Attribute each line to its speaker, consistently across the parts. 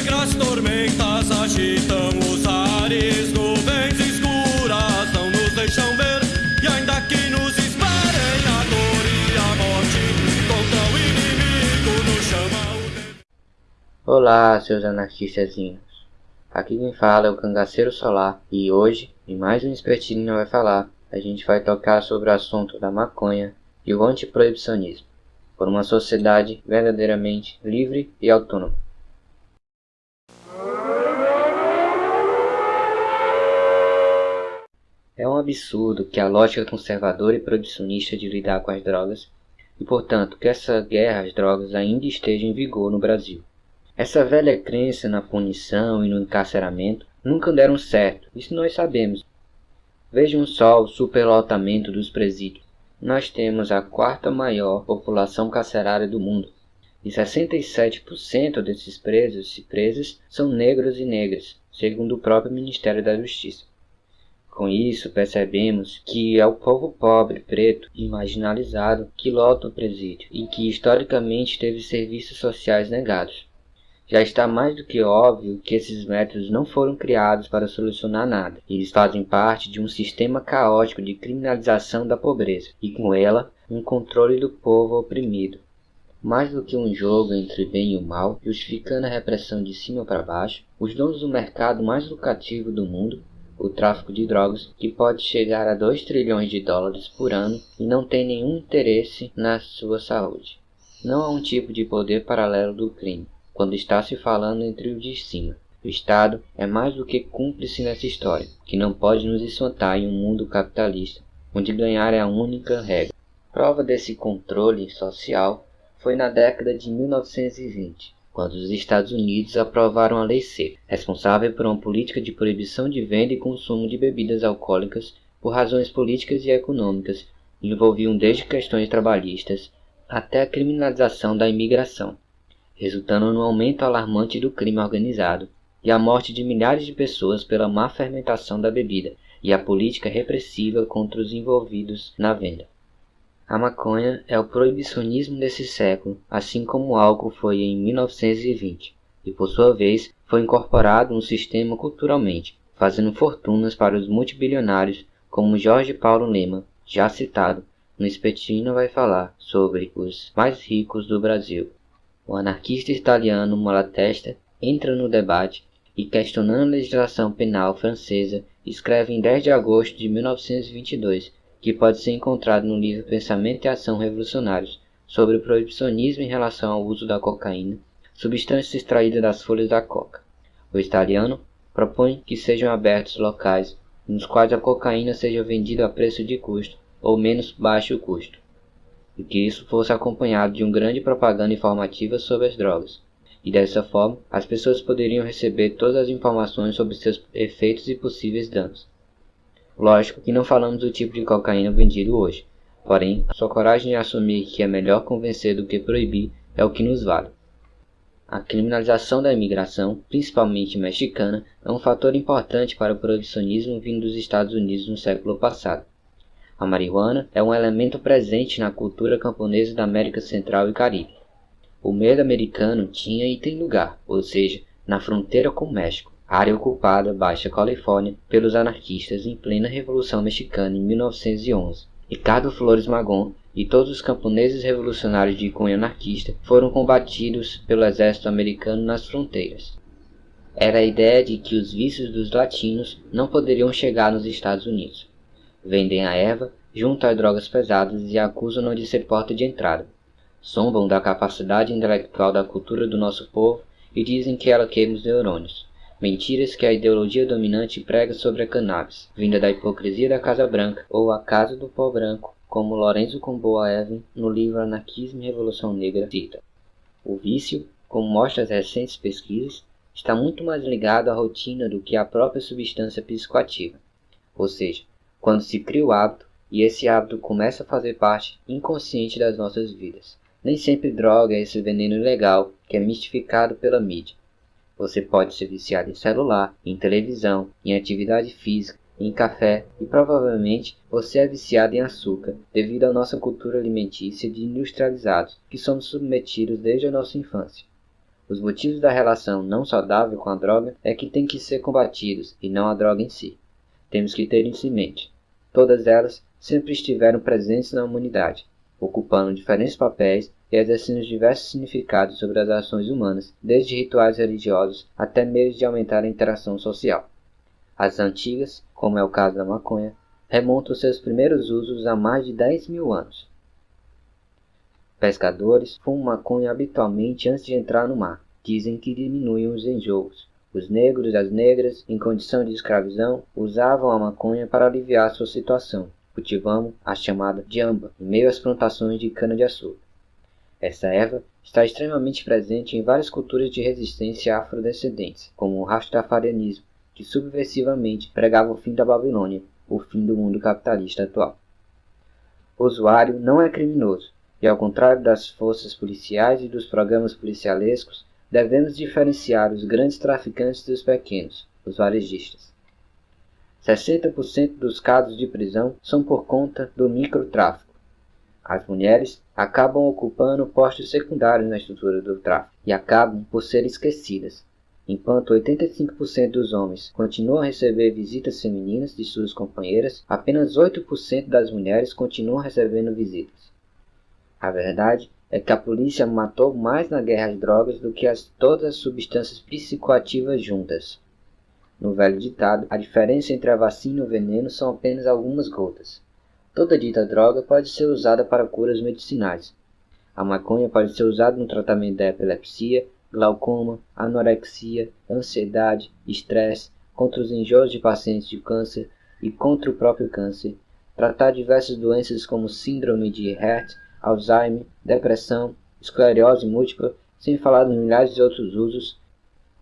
Speaker 1: Negras tormentas agitam os ares, nuvens escuras não nos deixam ver. E ainda que nos esperem a dor e a morte, contra o inimigo nos chama o.
Speaker 2: Olá, seus anarquistazinhos. Aqui quem fala é o Cangaceiro Solar e hoje, em mais um Espertinho vai falar, a gente vai tocar sobre o assunto da maconha e o antiproibicionismo, por uma sociedade verdadeiramente livre e autônoma. É um absurdo que a lógica conservadora e proibicionista de lidar com as drogas, e portanto que essa guerra às drogas ainda esteja em vigor no Brasil. Essa velha crença na punição e no encarceramento nunca deram certo, isso nós sabemos. Vejam só o superlotamento dos presídios. Nós temos a quarta maior população carcerária do mundo, e 67% desses presos e presas são negros e negras, segundo o próprio Ministério da Justiça. Com isso, percebemos que é o povo pobre, preto e marginalizado que lota o presídio e que historicamente teve serviços sociais negados. Já está mais do que óbvio que esses métodos não foram criados para solucionar nada. Eles fazem parte de um sistema caótico de criminalização da pobreza e, com ela, um controle do povo oprimido. Mais do que um jogo entre bem e o mal, justificando a repressão de cima para baixo, os donos do mercado mais lucrativo do mundo o tráfico de drogas, que pode chegar a 2 trilhões de dólares por ano e não tem nenhum interesse na sua saúde. Não há um tipo de poder paralelo do crime, quando está se falando entre o de cima. O Estado é mais do que cúmplice nessa história, que não pode nos espantar em um mundo capitalista, onde ganhar é a única regra. Prova desse controle social foi na década de 1920, quando os Estados Unidos aprovaram a Lei Seca, responsável por uma política de proibição de venda e consumo de bebidas alcoólicas por razões políticas e econômicas, envolviam desde questões trabalhistas até a criminalização da imigração, resultando no aumento alarmante do crime organizado e a morte de milhares de pessoas pela má fermentação da bebida e a política repressiva contra os envolvidos na venda. A maconha é o proibicionismo desse século, assim como o álcool foi em 1920, e por sua vez foi incorporado no sistema culturalmente, fazendo fortunas para os multibilionários como Jorge Paulo Lema, já citado, no Espettino vai falar sobre os mais ricos do Brasil. O anarquista italiano Malatesta entra no debate e, questionando a legislação penal francesa, escreve em 10 de agosto de 1922 que pode ser encontrado no livro Pensamento e Ação Revolucionários, sobre o proibicionismo em relação ao uso da cocaína, substância extraída das folhas da coca. O italiano propõe que sejam abertos locais nos quais a cocaína seja vendida a preço de custo ou menos baixo custo, e que isso fosse acompanhado de uma grande propaganda informativa sobre as drogas. E dessa forma, as pessoas poderiam receber todas as informações sobre seus efeitos e possíveis danos. Lógico que não falamos do tipo de cocaína vendido hoje, porém, sua coragem de assumir que é melhor convencer do que proibir é o que nos vale. A criminalização da imigração, principalmente mexicana, é um fator importante para o proibicionismo vindo dos Estados Unidos no século passado. A marihuana é um elemento presente na cultura camponesa da América Central e Caribe. O medo americano tinha e tem lugar, ou seja, na fronteira com o México, área ocupada Baixa Califórnia pelos anarquistas em plena Revolução Mexicana em 1911. Ricardo Flores Magón e todos os camponeses revolucionários de cunho anarquista foram combatidos pelo exército americano nas fronteiras. Era a ideia de que os vícios dos latinos não poderiam chegar nos Estados Unidos. Vendem a erva, juntam a drogas pesadas e acusam-no de ser porta de entrada. Zombam da capacidade intelectual da cultura do nosso povo e dizem que ela queima os neurônios. Mentiras que a ideologia dominante prega sobre a cannabis, vinda da hipocrisia da Casa Branca ou a Casa do Pó Branco, como Lorenzo Comboa Evan no livro Anarquismo e Revolução Negra cita. O vício, como mostram as recentes pesquisas, está muito mais ligado à rotina do que à própria substância psicoativa. Ou seja, quando se cria o hábito e esse hábito começa a fazer parte inconsciente das nossas vidas. Nem sempre droga é esse veneno ilegal que é mistificado pela mídia. Você pode ser viciado em celular, em televisão, em atividade física, em café e provavelmente você é viciado em açúcar devido à nossa cultura alimentícia de industrializados que somos submetidos desde a nossa infância. Os motivos da relação não saudável com a droga é que têm que ser combatidos e não a droga em si. Temos que ter isso em mente. Todas elas sempre estiveram presentes na humanidade, ocupando diferentes papéis e exercendo diversos significados sobre as ações humanas, desde rituais religiosos até meios de aumentar a interação social. As antigas, como é o caso da maconha, remontam seus primeiros usos a mais de 10 mil anos. Pescadores fumam maconha habitualmente antes de entrar no mar. Dizem que diminuem os enjoos. Os negros e as negras, em condição de escravidão, usavam a maconha para aliviar sua situação, cultivando a chamada jamba em meio às plantações de cana-de-açúcar. Essa erva está extremamente presente em várias culturas de resistência afrodescendentes, como o rastafarianismo, que subversivamente pregava o fim da Babilônia, o fim do mundo capitalista atual. O usuário não é criminoso, e ao contrário das forças policiais e dos programas policialescos, devemos diferenciar os grandes traficantes dos pequenos, os varejistas. 60% dos casos de prisão são por conta do microtráfico. As mulheres acabam ocupando postos secundários na estrutura do tráfico e acabam por ser esquecidas, Enquanto 85% dos homens continuam a receber visitas femininas de suas companheiras, apenas 8% das mulheres continuam recebendo visitas. A verdade é que a polícia matou mais na guerra às drogas do que as, todas as substâncias psicoativas juntas. No velho ditado, a diferença entre a vacina e o veneno são apenas algumas gotas. Toda dita droga pode ser usada para curas medicinais. A maconha pode ser usada no tratamento da epilepsia, glaucoma, anorexia, ansiedade, estresse, contra os enjoos de pacientes de câncer e contra o próprio câncer, tratar diversas doenças como síndrome de Hert, Alzheimer, depressão, esclerose múltipla, sem falar dos milhares de outros usos.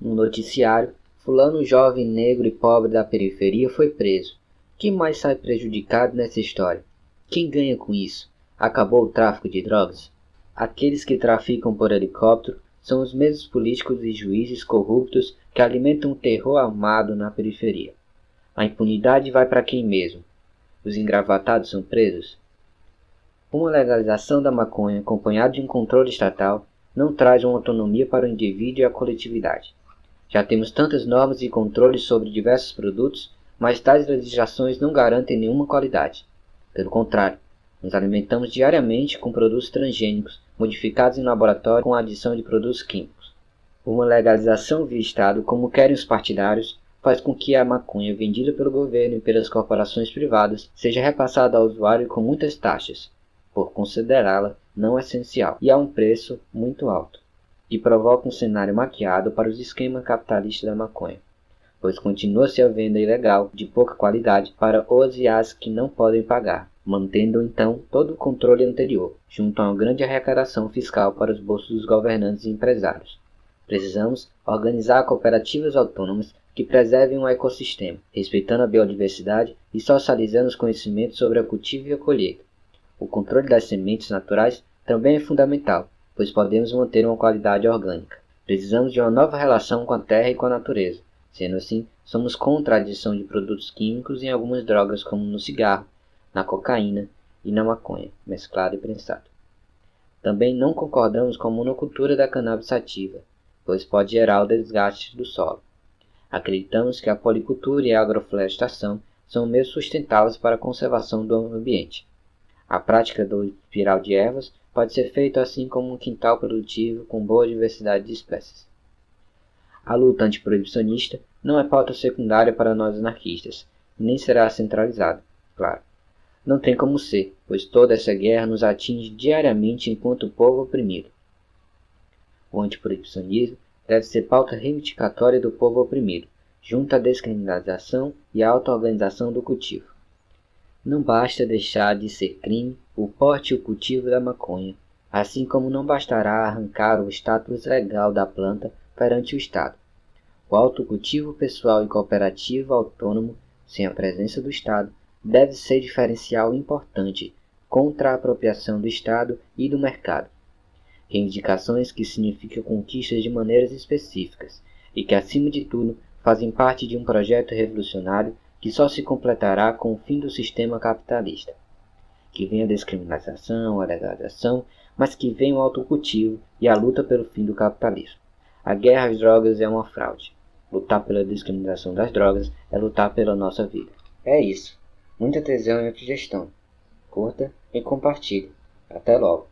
Speaker 2: No noticiário, fulano jovem negro e pobre da periferia foi preso. Quem mais sai prejudicado nessa história? Quem ganha com isso? Acabou o tráfico de drogas? Aqueles que traficam por helicóptero são os mesmos políticos e juízes corruptos que alimentam o terror armado na periferia. A impunidade vai para quem mesmo? Os engravatados são presos? Uma legalização da maconha acompanhada de um controle estatal não traz uma autonomia para o indivíduo e a coletividade. Já temos tantas normas e controles sobre diversos produtos, mas tais legislações não garantem nenhuma qualidade. Pelo contrário, nos alimentamos diariamente com produtos transgênicos modificados em laboratório com a adição de produtos químicos. Uma legalização via Estado, como querem os partidários, faz com que a maconha vendida pelo governo e pelas corporações privadas seja repassada ao usuário com muitas taxas, por considerá-la não essencial e a um preço muito alto, e provoca um cenário maquiado para os esquemas capitalistas da maconha, pois continua-se a venda ilegal de pouca qualidade para os e as que não podem pagar, mantendo então todo o controle anterior, junto a uma grande arrecadação fiscal para os bolsos dos governantes e empresários. Precisamos organizar cooperativas autônomas que preservem o ecossistema, respeitando a biodiversidade e socializando os conhecimentos sobre a cultivo e a colheita. O controle das sementes naturais também é fundamental, pois podemos manter uma qualidade orgânica. Precisamos de uma nova relação com a terra e com a natureza. Sendo assim, somos contra a adição de produtos químicos em algumas drogas como no cigarro, na cocaína e na maconha, mesclado e prensado. Também não concordamos com a monocultura da cannabis sativa, pois pode gerar o desgaste do solo. Acreditamos que a policultura e a agroflorestação são meios sustentáveis para a conservação do ambiente. A prática do espiral de ervas pode ser feita assim como um quintal produtivo com boa diversidade de espécies. A luta antiproibicionista não é pauta secundária para nós anarquistas, e nem será centralizada, claro. Não tem como ser, pois toda essa guerra nos atinge diariamente enquanto povo oprimido. O antiproibicionismo deve ser pauta reivindicatória do povo oprimido, junto à descriminalização e à auto-organização do cultivo. Não basta deixar de ser crime o porte e o cultivo da maconha, assim como não bastará arrancar o status legal da planta perante o Estado. O autocultivo pessoal e cooperativo autônomo, sem a presença do Estado, deve ser diferencial importante contra a apropriação do Estado e do mercado. Reivindicações que significam conquistas de maneiras específicas e que, acima de tudo, fazem parte de um projeto revolucionário que só se completará com o fim do sistema capitalista. Que venha a descriminalização, a legalização, mas que venha o autocultivo e a luta pelo fim do capitalismo. A guerra às drogas é uma fraude. Lutar pela discriminação das drogas é lutar pela nossa vida. É isso. Muita tesão e autogestão. Curta e compartilhe. Até logo.